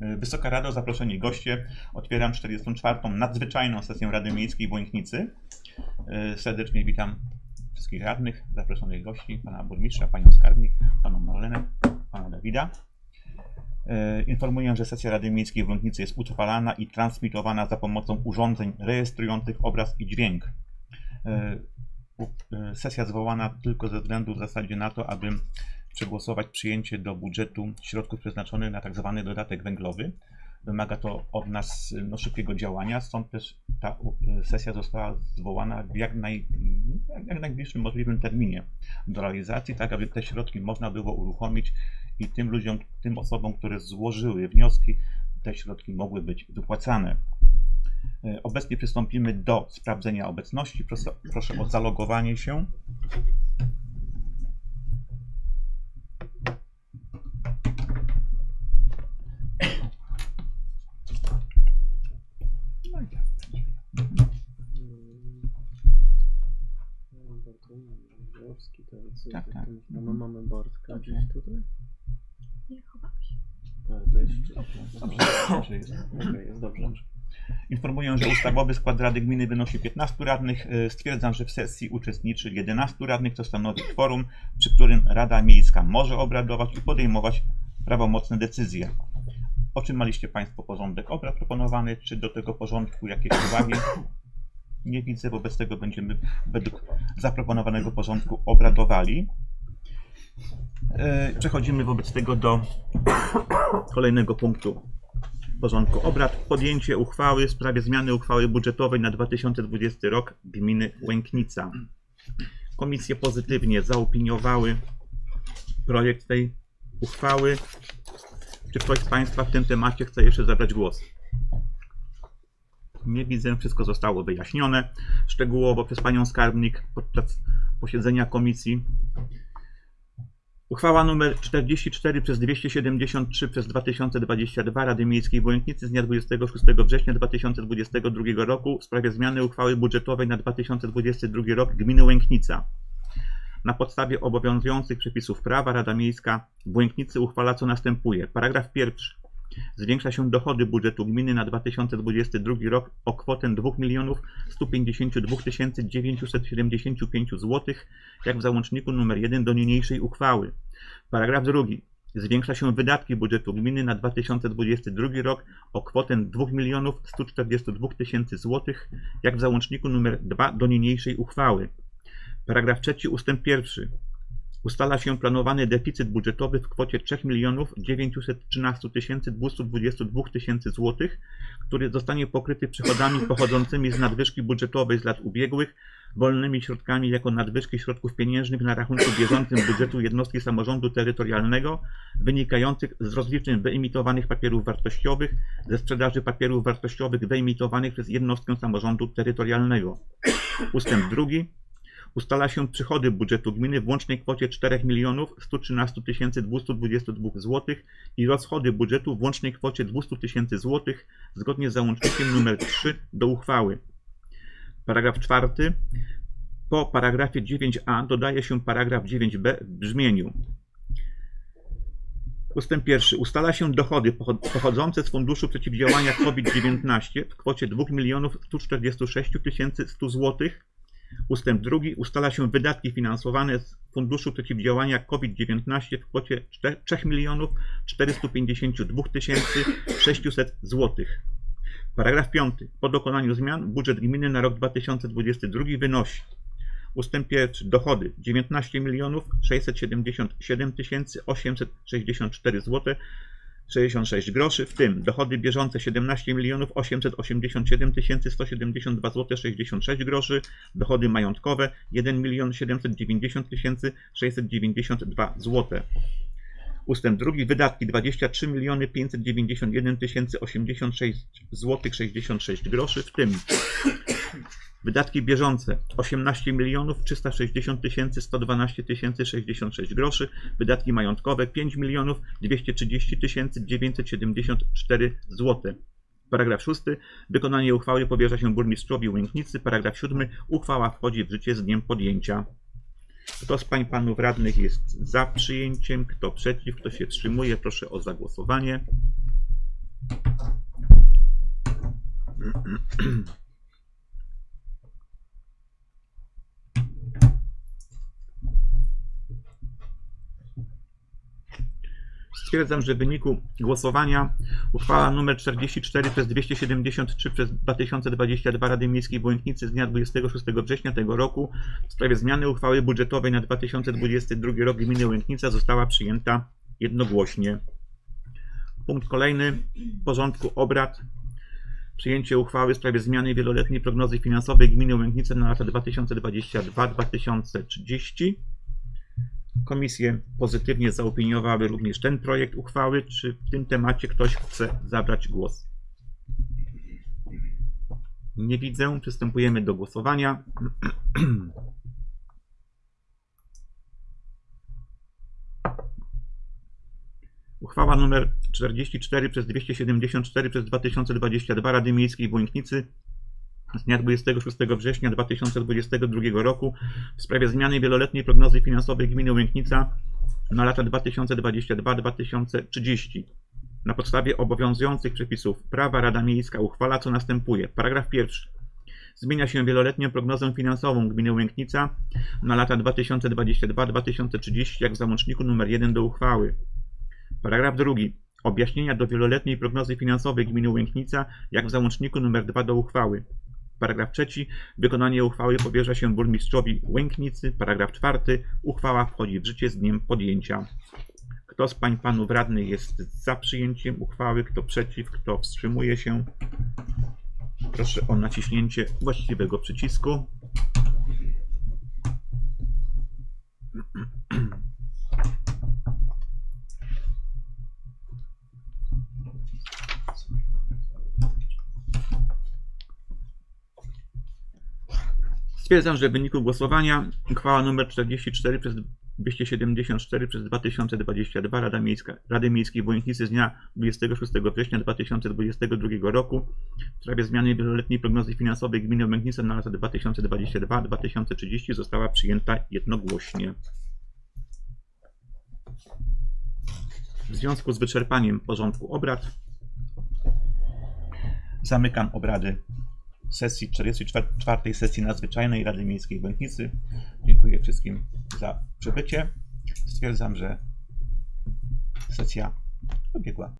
Wysoka Rado, zaproszeni goście. Otwieram 44. nadzwyczajną sesję Rady Miejskiej w Łęknicy. E, Serdecznie witam wszystkich radnych, zaproszonych gości, pana burmistrza, panią skarbnik, panią Marlenę, pana Dawida. E, Informuję, że sesja Rady Miejskiej w Łęknicy jest utrwalana i transmitowana za pomocą urządzeń rejestrujących obraz i dźwięk. E, Sesja zwołana tylko ze względu w zasadzie na to, aby przegłosować przyjęcie do budżetu środków przeznaczonych na tzw. dodatek węglowy. Wymaga to od nas no, szybkiego działania, stąd też ta sesja została zwołana w jak, naj, jak najbliższym możliwym terminie do realizacji, tak aby te środki można było uruchomić i tym ludziom, tym osobom, które złożyły wnioski, te środki mogły być wypłacane. E, Obecnie przystąpimy do sprawdzenia obecności. Proszę, proszę o zalogowanie się. Jest, Tak, to- tak. to- no, mamy Bartka Dobrze. gdzieś tutaj? Nie chowam się. A, to jeszcze. Dobrze, dobrze jest. Okej, jest dobrze. Informuję, że ustawowy skład Rady Gminy wynosi 15 radnych. E, Stwierdzam, że w sesji uczestniczy 11 radnych, co stanowi kworum, przy którym Rada Miejska może obradować i podejmować prawomocne decyzje. Otrzymaliście Państwo porządek obrad proponowany, czy do tego porządku jakieś uwagi? Nie widzę, wobec tego będziemy według zaproponowanego porządku obradowali. E, Przechodzimy wobec tego do kolejnego punktu porządku obrad podjęcie uchwały w sprawie zmiany uchwały budżetowej na 2020 rok gminy Łęknica. Komisje pozytywnie zaopiniowały projekt tej uchwały. Czy ktoś z Państwa w tym temacie chce jeszcze zabrać głos? Nie widzę, wszystko zostało wyjaśnione szczegółowo przez Panią Skarbnik podczas posiedzenia komisji. Uchwała nr 44 przez 273 przez 2022 Rady Miejskiej w Łęknicy z dnia 26 września 2022 roku w sprawie zmiany uchwały budżetowej na 2022 rok gminy Łęknica. Na podstawie obowiązujących przepisów prawa Rada Miejska w Łęknicy uchwala co następuje. Paragraf pierwszy. Zwiększa się dochody budżetu gminy na 2022 rok o kwotę 2 152 975 zł, jak w załączniku nr 1 do niniejszej uchwały. Paragraf drugi. Zwiększa się wydatki budżetu gminy na 2022 rok o kwotę 2 142 tysięcy zł, jak w załączniku nr 2 do niniejszej uchwały. Paragraf trzeci ustęp pierwszy. Ustala się planowany deficyt budżetowy w kwocie 3 913 222 tysięcy złotych, który zostanie pokryty przychodami pochodzącymi z nadwyżki budżetowej z lat ubiegłych, wolnymi środkami jako nadwyżki środków pieniężnych na rachunku bieżącym budżetu jednostki samorządu terytorialnego, wynikających z rozliczeń wyemitowanych papierów wartościowych, ze sprzedaży papierów wartościowych wyemitowanych przez jednostkę samorządu terytorialnego. Ustęp drugi. Ustala się przychody budżetu gminy w łącznej kwocie 4 113 222 zł i rozchody budżetu w łącznej kwocie 200 tysięcy zł zgodnie z załącznikiem nr 3 do uchwały. Paragraf czwarty. Po paragrafie 9a dodaje się paragraf 9b w brzmieniu. Ustęp pierwszy. Ustala się dochody pochod- pochodzące z Funduszu Przeciwdziałania COVID-19 w kwocie 2 146 100 zł. Ustęp drugi. Ustala się wydatki finansowane z Funduszu Przeciwdziałania COVID-19 w kwocie 3 452 600 zł. Paragraf 5. Po dokonaniu zmian budżet gminy na rok 2022 wynosi Ustęp pierwszy. Dochody 19 677 864 zł 66 groszy, w tym dochody bieżące 17 887 172 zł 66 groszy, dochody majątkowe 1 790 692 zł. Ustęp drugi. Wydatki 23 591 086 zł 66 groszy, w tym Wydatki bieżące 18 milionów 360 112 66 groszy. Wydatki majątkowe 5 milionów 230 974 zł. Paragraf 6. Wykonanie uchwały powierza się burmistrzowi Łęknicy. Paragraf 7. Uchwała wchodzi w życie z dniem podjęcia. Kto z pań panów radnych jest za przyjęciem, kto przeciw, kto się wstrzymuje, proszę o zagłosowanie. Stwierdzam, że w wyniku głosowania uchwała nr 44 przez 273 przez 2022 Rady Miejskiej w Błękitnicy z dnia 26 września tego roku w sprawie zmiany uchwały budżetowej na 2022 rok gminy Łęknica została przyjęta jednogłośnie. Punkt kolejny porządku obrad. Przyjęcie uchwały w sprawie zmiany wieloletniej prognozy finansowej gminy Łęknice na lata 2022-2030. Komisje pozytywnie zaopiniowały również ten projekt uchwały. Czy w tym temacie ktoś chce zabrać głos? Nie widzę. Przystępujemy do głosowania. Uchwała nr 44 przez 274 przez 2022 Rady Miejskiej w Łęknicy z dnia 26 września 2022 roku w sprawie zmiany wieloletniej prognozy finansowej gminy Łęknica na lata 2022-2030. Na podstawie obowiązujących przepisów prawa Rada Miejska uchwala co następuje. Paragraf pierwszy. Zmienia się wieloletnią prognozę finansową gminy Łęknica na lata 2022-2030 jak w załączniku nr 1 do uchwały. Paragraf drugi. Objaśnienia do wieloletniej prognozy finansowej gminy Łęknica jak w załączniku nr 2 do uchwały. Paragraf trzeci. Wykonanie uchwały powierza się burmistrzowi Łęknicy. Paragraf czwarty. Uchwała wchodzi w życie z dniem podjęcia. Kto z pań panów radnych jest za przyjęciem uchwały? Kto przeciw? Kto wstrzymuje się? Proszę o naciśnięcie właściwego przycisku. Stwierdzam, że w wyniku głosowania uchwała nr 44 przez 274 przez 2022 Rada Miejska, Rady Miejskiej w Łęknicy z dnia 26 września 2022 roku w sprawie zmiany wieloletniej prognozy finansowej gminy Łęknica na lata 2022-2030 została przyjęta jednogłośnie. W związku z wyczerpaniem porządku obrad zamykam obrady sesji 44 sesji nadzwyczajnej Rady Miejskiej w. Dziękuję wszystkim za przybycie. Stwierdzam, że sesja dobiegła